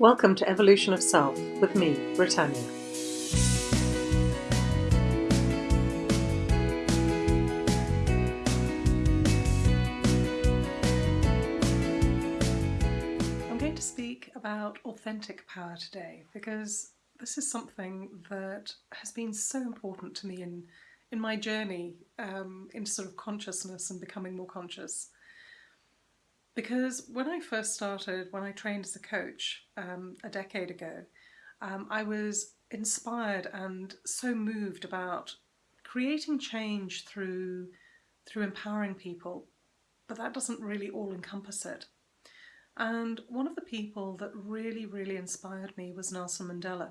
Welcome to Evolution of Self with me, Britannia. I'm going to speak about authentic power today because this is something that has been so important to me in, in my journey um, into sort of consciousness and becoming more conscious. Because when I first started, when I trained as a coach um, a decade ago, um, I was inspired and so moved about creating change through through empowering people, but that doesn't really all encompass it. And one of the people that really, really inspired me was Nelson Mandela.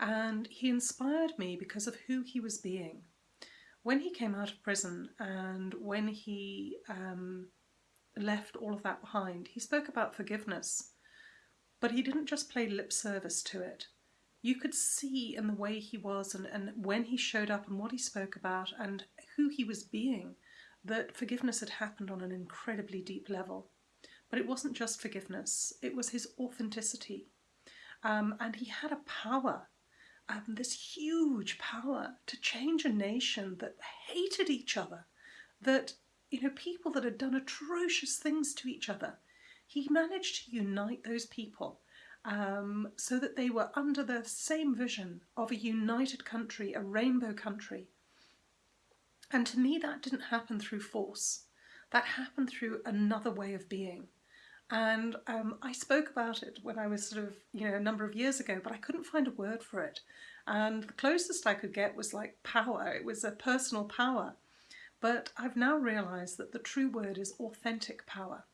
And he inspired me because of who he was being. When he came out of prison and when he um, left all of that behind. He spoke about forgiveness, but he didn't just play lip service to it. You could see in the way he was and, and when he showed up and what he spoke about and who he was being that forgiveness had happened on an incredibly deep level. But it wasn't just forgiveness, it was his authenticity. Um, and he had a power, um, this huge power to change a nation that hated each other, that you know, people that had done atrocious things to each other. He managed to unite those people um, so that they were under the same vision of a united country, a rainbow country. And to me, that didn't happen through force. That happened through another way of being. And um, I spoke about it when I was sort of, you know, a number of years ago, but I couldn't find a word for it. And the closest I could get was like power. It was a personal power. But I've now realised that the true word is authentic power.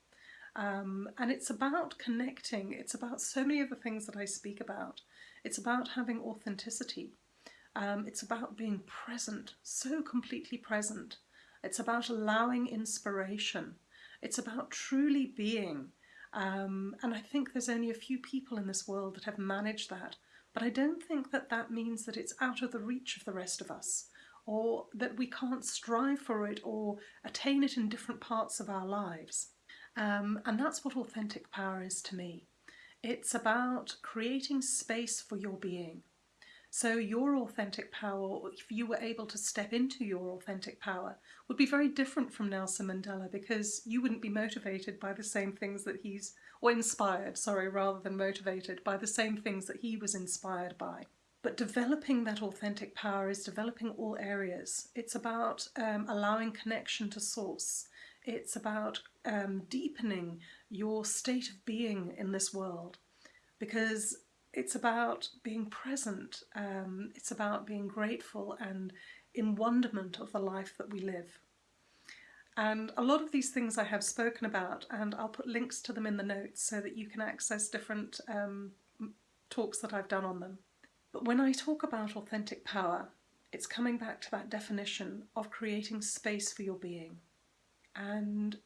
Um, and it's about connecting, it's about so many of the things that I speak about. It's about having authenticity. Um, it's about being present, so completely present. It's about allowing inspiration. It's about truly being. Um, and I think there's only a few people in this world that have managed that. But I don't think that that means that it's out of the reach of the rest of us or that we can't strive for it or attain it in different parts of our lives. Um, and that's what authentic power is to me. It's about creating space for your being. So your authentic power, if you were able to step into your authentic power, would be very different from Nelson Mandela because you wouldn't be motivated by the same things that he's, or inspired, sorry, rather than motivated by the same things that he was inspired by. But developing that authentic power is developing all areas. It's about um, allowing connection to source. It's about um, deepening your state of being in this world because it's about being present. Um, it's about being grateful and in wonderment of the life that we live. And a lot of these things I have spoken about and I'll put links to them in the notes so that you can access different um, talks that I've done on them. But when I talk about authentic power, it's coming back to that definition of creating space for your being. And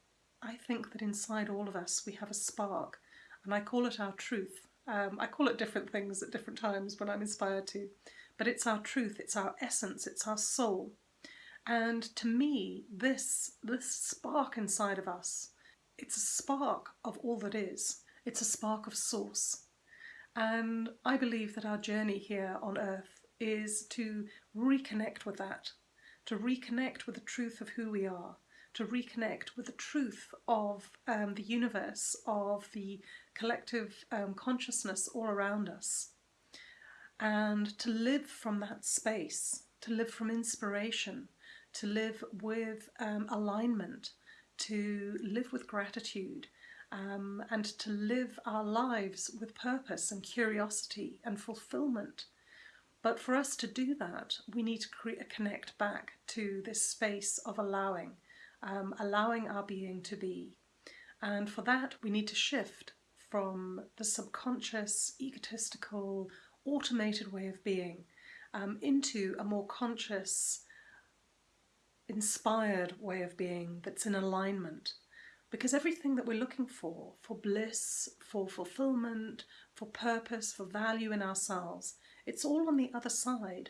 I think that inside all of us we have a spark, and I call it our truth. Um, I call it different things at different times when I'm inspired to, but it's our truth, it's our essence, it's our soul. And to me, this, this spark inside of us, it's a spark of all that is. It's a spark of source. And I believe that our journey here on earth is to reconnect with that, to reconnect with the truth of who we are, to reconnect with the truth of um, the universe, of the collective um, consciousness all around us, and to live from that space, to live from inspiration, to live with um, alignment, to live with gratitude, um, and to live our lives with purpose and curiosity and fulfillment. But for us to do that, we need to create, connect back to this space of allowing, um, allowing our being to be. And for that, we need to shift from the subconscious, egotistical, automated way of being um, into a more conscious, inspired way of being that's in alignment because everything that we're looking for, for bliss, for fulfillment, for purpose, for value in ourselves, it's all on the other side.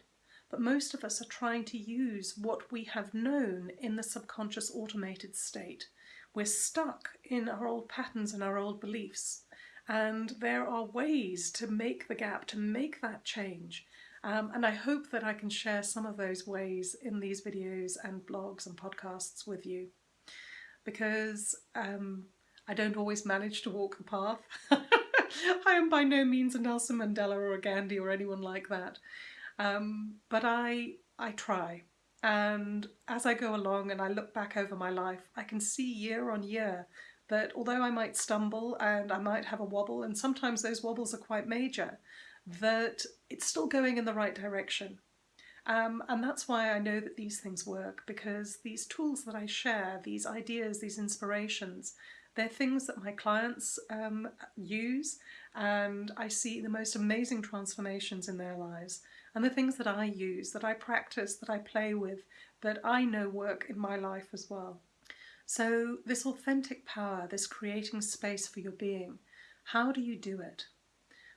But most of us are trying to use what we have known in the subconscious automated state. We're stuck in our old patterns and our old beliefs. And there are ways to make the gap, to make that change. Um, and I hope that I can share some of those ways in these videos and blogs and podcasts with you. Because um, I don't always manage to walk the path. I am by no means a Nelson Mandela or a Gandhi or anyone like that. Um, but I, I try. And as I go along and I look back over my life, I can see year on year that although I might stumble and I might have a wobble, and sometimes those wobbles are quite major, that it's still going in the right direction. Um, and that's why I know that these things work, because these tools that I share, these ideas, these inspirations, they're things that my clients um, use and I see the most amazing transformations in their lives. And the things that I use, that I practice, that I play with, that I know work in my life as well. So this authentic power, this creating space for your being, how do you do it?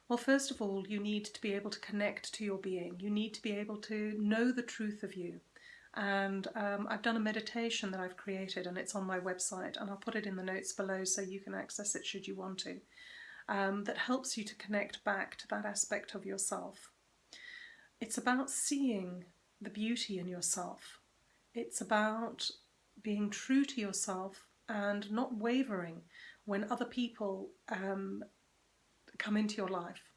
Well, first of all, you need to be able to connect to your being. You need to be able to know the truth of you. And um, I've done a meditation that I've created and it's on my website and I'll put it in the notes below so you can access it should you want to. Um, that helps you to connect back to that aspect of yourself. It's about seeing the beauty in yourself. It's about being true to yourself and not wavering when other people um, come into your life.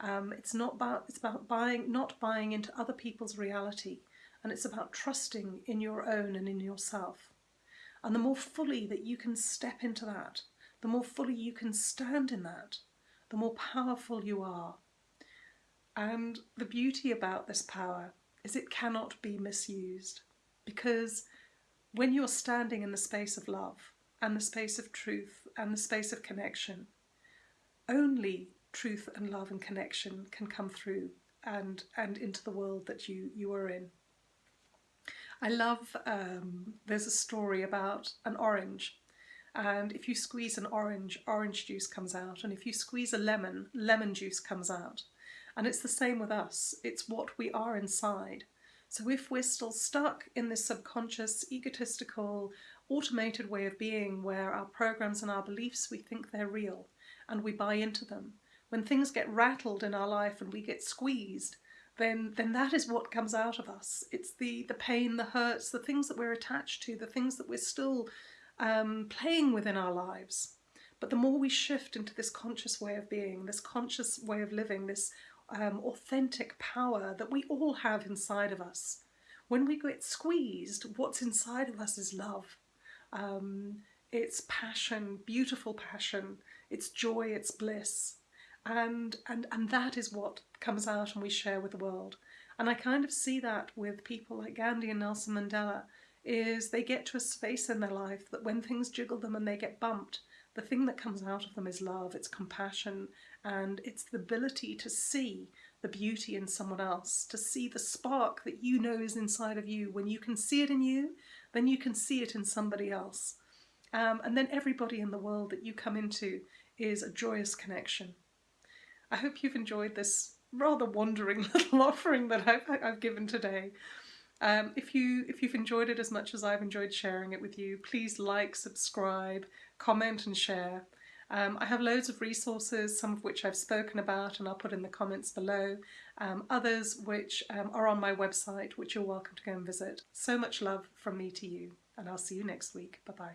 Um, it's not about it's about buying not buying into other people's reality and it's about trusting in your own and in yourself. And the more fully that you can step into that, the more fully you can stand in that, the more powerful you are. And the beauty about this power is it cannot be misused because when you're standing in the space of love and the space of truth and the space of connection, only truth and love and connection can come through and, and into the world that you, you are in. I love, um, there's a story about an orange and if you squeeze an orange, orange juice comes out and if you squeeze a lemon, lemon juice comes out. And it's the same with us, it's what we are inside. So if we're still stuck in this subconscious, egotistical, automated way of being where our programs and our beliefs, we think they're real and we buy into them, when things get rattled in our life and we get squeezed, then then that is what comes out of us. It's the the pain, the hurts, the things that we're attached to, the things that we're still um, playing within our lives. But the more we shift into this conscious way of being, this conscious way of living, this um, authentic power that we all have inside of us, when we get squeezed, what's inside of us is love. Um, it's passion, beautiful passion, it's joy, it's bliss. And, and, and that is what comes out and we share with the world. And I kind of see that with people like Gandhi and Nelson Mandela, is they get to a space in their life that when things jiggle them and they get bumped, the thing that comes out of them is love, it's compassion, and it's the ability to see the beauty in someone else, to see the spark that you know is inside of you. When you can see it in you, then you can see it in somebody else. Um, and then everybody in the world that you come into is a joyous connection. I hope you've enjoyed this rather wandering little offering that I've, I've given today. Um, if, you, if you've enjoyed it as much as I've enjoyed sharing it with you, please like, subscribe, comment and share. Um, I have loads of resources, some of which I've spoken about and I'll put in the comments below, um, others which um, are on my website which you're welcome to go and visit. So much love from me to you and I'll see you next week. Bye bye.